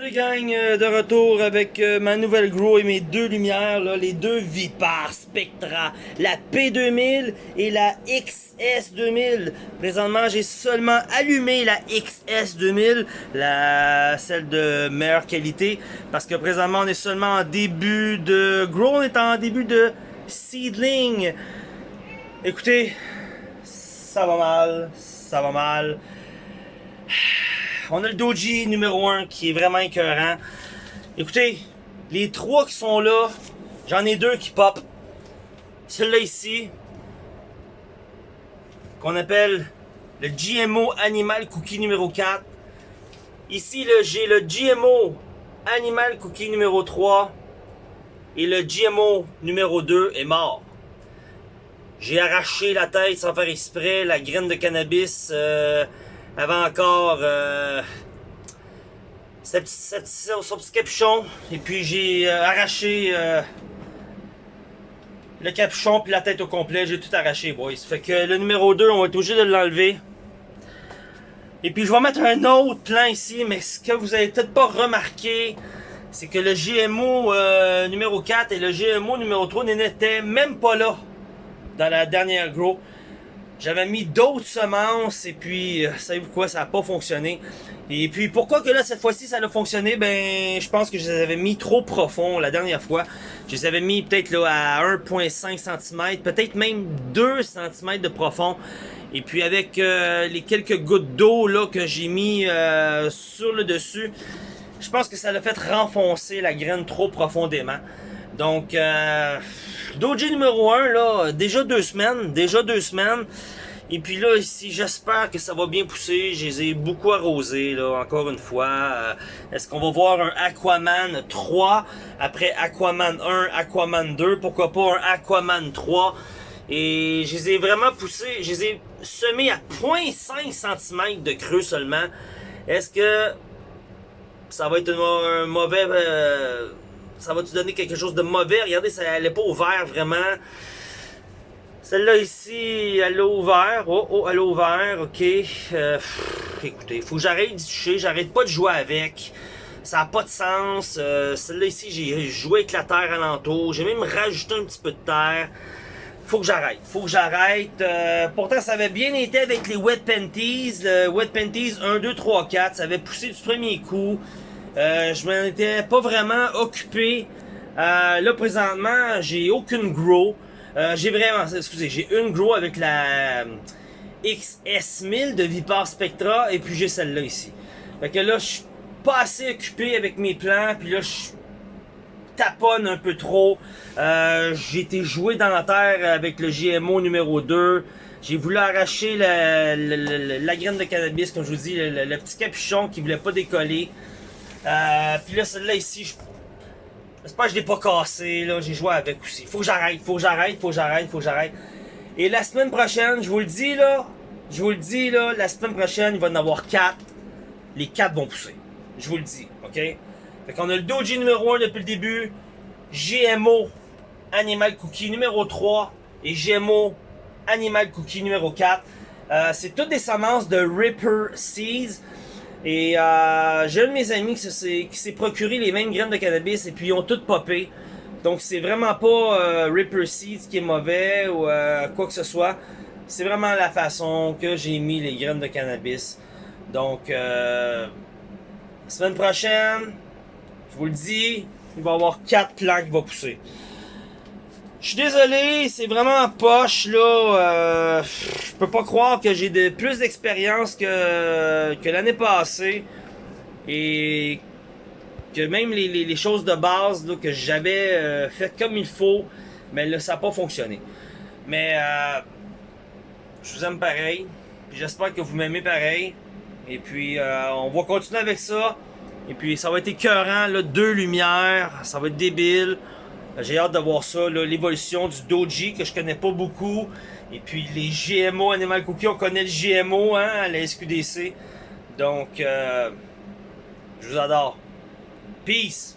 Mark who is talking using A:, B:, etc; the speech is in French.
A: gang, euh, de retour avec euh, ma nouvelle grow et mes deux lumières, là, les deux Vipar Spectra, la P2000 et la XS2000. Présentement, j'ai seulement allumé la XS2000, la, celle de meilleure qualité, parce que présentement, on est seulement en début de grow, on est en début de seedling. Écoutez, ça va mal, ça va mal. On a le Doji numéro 1 qui est vraiment écœurant. Écoutez, les trois qui sont là, j'en ai deux qui pop. Celui-là ici, qu'on appelle le GMO Animal Cookie numéro 4. Ici, j'ai le GMO Animal Cookie numéro 3. Et le GMO numéro 2 est mort. J'ai arraché la tête sans faire exprès, la graine de cannabis... Euh, avant encore euh, son petit capuchon. Et puis j'ai euh, arraché euh, le capuchon puis la tête au complet. J'ai tout arraché, boys. Fait que le numéro 2, on va être obligé de l'enlever. Et puis je vais mettre un autre plan ici, mais ce que vous avez peut-être pas remarqué, c'est que le GMO euh, numéro 4 et le GMO numéro 3 n'étaient même pas là dans la dernière grow. J'avais mis d'autres semences et puis, euh, savez-vous quoi, ça n'a pas fonctionné. Et puis, pourquoi que là, cette fois-ci, ça a fonctionné? Ben, je pense que je les avais mis trop profond la dernière fois. Je les avais mis peut-être là à 1.5 cm, peut-être même 2 cm de profond. Et puis, avec euh, les quelques gouttes d'eau là que j'ai mis euh, sur le dessus, je pense que ça l'a fait renfoncer la graine trop profondément. Donc, euh, Doji numéro 1, là, déjà deux semaines, déjà deux semaines. Et puis là, ici, j'espère que ça va bien pousser. Je les ai beaucoup arrosés, là, encore une fois. Euh, est-ce qu'on va voir un Aquaman 3 après Aquaman 1, Aquaman 2? Pourquoi pas un Aquaman 3? Et je les ai vraiment poussés, je les ai semés à 0.5 cm de creux seulement. Est-ce que ça va être un mauvais... Euh, ça va te donner quelque chose de mauvais. Regardez, ça, n'est pas ouverte vraiment. Celle-là ici, elle a ouvert. Oh, oh, elle a ouvert, ok. Euh, écoutez, il faut que j'arrête d'y toucher. J'arrête pas de jouer avec. Ça n'a pas de sens. Euh, celle-là ici, j'ai joué avec la terre alentour. J'ai même rajouté un petit peu de terre. Faut que j'arrête. Faut que j'arrête. Euh, pourtant, ça avait bien été avec les Wet Panties. Le Wet Panties 1, 2, 3, 4. Ça avait poussé du premier coup. Euh, je m'en étais pas vraiment occupé. Euh, là, présentement, j'ai aucune grow. Euh, j'ai vraiment, excusez, j'ai une grow avec la XS1000 de Vipar Spectra et puis j'ai celle-là ici. Fait que là, je suis pas assez occupé avec mes plans, puis là, je taponne un peu trop. j'ai été joué dans la terre avec le GMO numéro 2. J'ai voulu arracher la, la, graine de cannabis, comme je vous dis, le, petit capuchon qui voulait pas décoller. Euh, puis là, celle-là ici, je... J'espère que je l'ai pas cassé, là. J'ai joué avec aussi. Faut que j'arrête, faut que j'arrête, faut que j'arrête, faut que j'arrête. Et la semaine prochaine, je vous le dis, là. Je vous le dis, là. La semaine prochaine, il va y en avoir 4. Les 4 vont pousser. Je vous le dis, OK? Fait qu'on a le Doji numéro 1 depuis le début. GMO Animal Cookie numéro 3. Et GMO Animal Cookie numéro 4. Euh, c'est toutes des semences de Ripper Seeds. Et euh, j'ai un de mes amis qui s'est procuré les mêmes graines de cannabis et puis ils ont toutes popé. Donc c'est vraiment pas euh, Ripper Seeds qui est mauvais ou euh, quoi que ce soit. C'est vraiment la façon que j'ai mis les graines de cannabis. Donc, euh, semaine prochaine, je vous le dis, il va y avoir 4 plants qui vont pousser. Je suis désolé, c'est vraiment poche là. Euh, je peux pas croire que j'ai de plus d'expérience que, que l'année passée. Et que même les, choses de base là, que j'avais euh, fait comme il faut, mais là ça n'a pas fonctionné. Mais euh, je vous aime pareil. J'espère que vous m'aimez pareil. Et puis euh, on va continuer avec ça. Et puis ça va être écœurant, là, deux lumières, ça va être débile. J'ai hâte de voir ça, l'évolution du Doji que je connais pas beaucoup. Et puis les GMO Animal Cookie, on connaît le GMO hein, à la SQDC. Donc, euh, je vous adore. Peace!